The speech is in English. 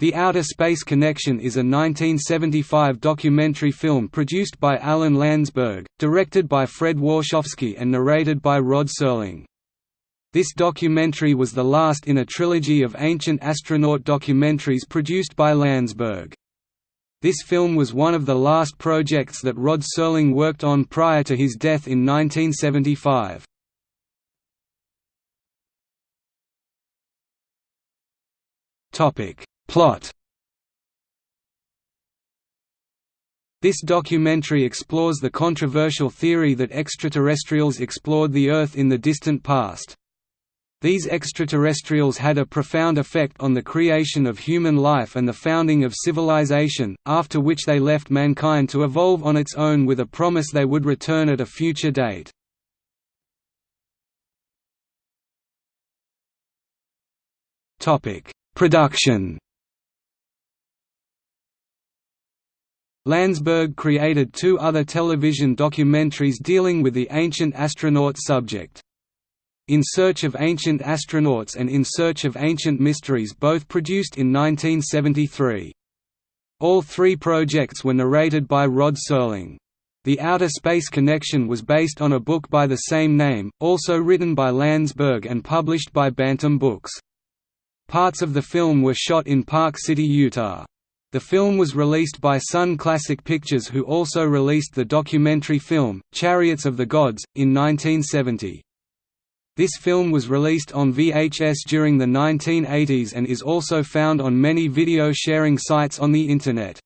The Outer Space Connection is a 1975 documentary film produced by Alan Landsberg, directed by Fred Warshofsky and narrated by Rod Serling. This documentary was the last in a trilogy of ancient astronaut documentaries produced by Landsberg. This film was one of the last projects that Rod Serling worked on prior to his death in 1975. Plot This documentary explores the controversial theory that extraterrestrials explored the Earth in the distant past. These extraterrestrials had a profound effect on the creation of human life and the founding of civilization, after which they left mankind to evolve on its own with a promise they would return at a future date. Production Landsberg created two other television documentaries dealing with the ancient astronaut subject. In Search of Ancient Astronauts and In Search of Ancient Mysteries both produced in 1973. All three projects were narrated by Rod Serling. The Outer Space Connection was based on a book by the same name, also written by Landsberg and published by Bantam Books. Parts of the film were shot in Park City, Utah. The film was released by Sunn Classic Pictures who also released the documentary film, Chariots of the Gods, in 1970. This film was released on VHS during the 1980s and is also found on many video sharing sites on the Internet.